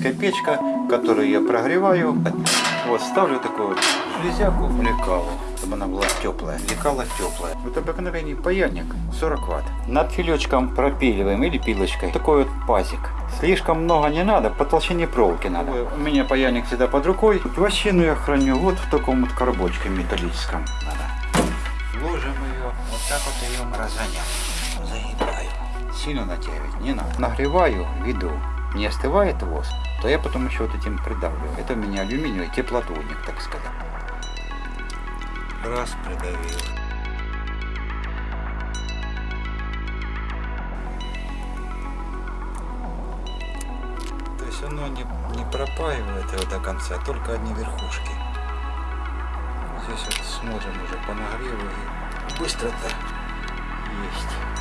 электрическая печка, которую я прогреваю. Вот, ставлю такую железяку лекалу, чтобы она была теплая. Лекала теплая. Вот обыкновенный паяльник 40 ватт. Над филечком пропиливаем или пилочкой. Такой вот пазик. Слишком много не надо, по толщине проволоки надо. У меня паяльник всегда под рукой. Вощину я храню вот в таком вот коробочке металлическом. Надо. Ложим ее, вот так вот ее разгоняем. Загибаю. Сильно натягивать не надо. Нагреваю, веду. Не остывает воск, то я потом еще вот этим придавливаю. Это у меня алюминиевый теплоотводник, так сказать. Раз придавил. То есть оно не, не пропаивает его до конца, только одни верхушки. Здесь вот смотрим уже по нагреву и быстро-то есть.